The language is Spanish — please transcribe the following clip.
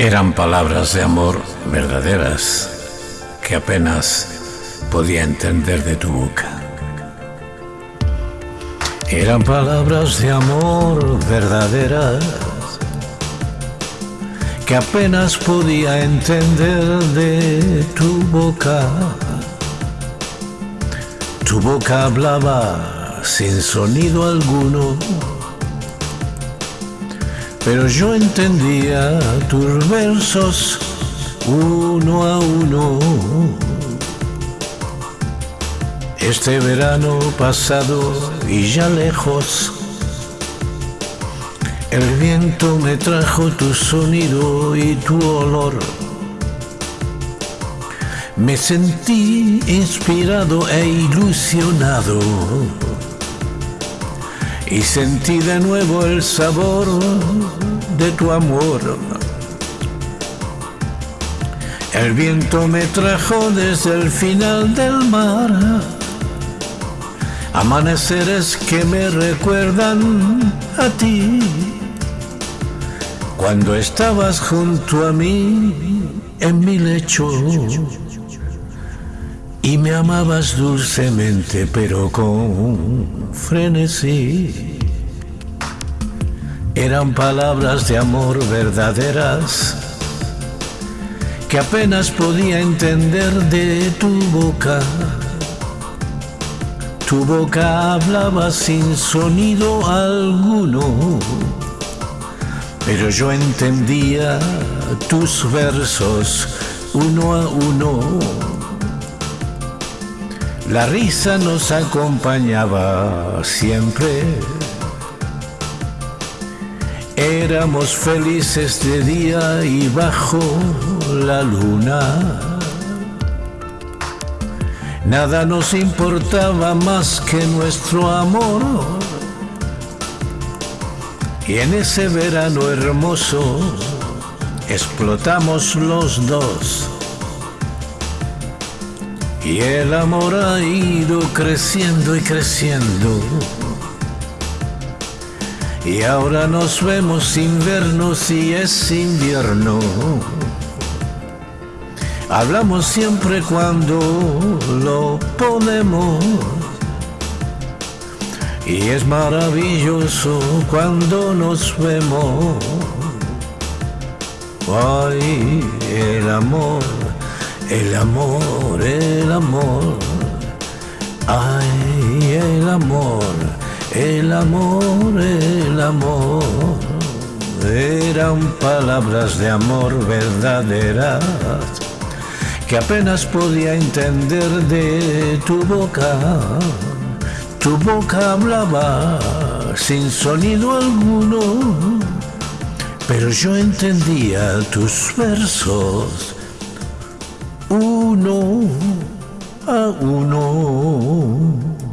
Eran palabras de amor verdaderas que apenas podía entender de tu boca. Eran palabras de amor verdaderas que apenas podía entender de tu boca. Tu boca hablaba sin sonido alguno pero yo entendía tus versos uno a uno. Este verano pasado y ya lejos, el viento me trajo tu sonido y tu olor. Me sentí inspirado e ilusionado y sentí de nuevo el sabor de tu amor. El viento me trajo desde el final del mar, amaneceres que me recuerdan a ti. Cuando estabas junto a mí en mi lecho y me amabas dulcemente pero con frenesí. Eran palabras de amor verdaderas que apenas podía entender de tu boca. Tu boca hablaba sin sonido alguno, pero yo entendía tus versos uno a uno la risa nos acompañaba siempre. Éramos felices de día y bajo la luna. Nada nos importaba más que nuestro amor. Y en ese verano hermoso explotamos los dos y el amor ha ido creciendo y creciendo. Y ahora nos vemos sin vernos y es invierno. Hablamos siempre cuando lo podemos. Y es maravilloso cuando nos vemos. Ay, el amor el amor, el amor, ay, el amor, el amor, el amor. Eran palabras de amor verdaderas que apenas podía entender de tu boca. Tu boca hablaba sin sonido alguno, pero yo entendía tus versos uno a uno.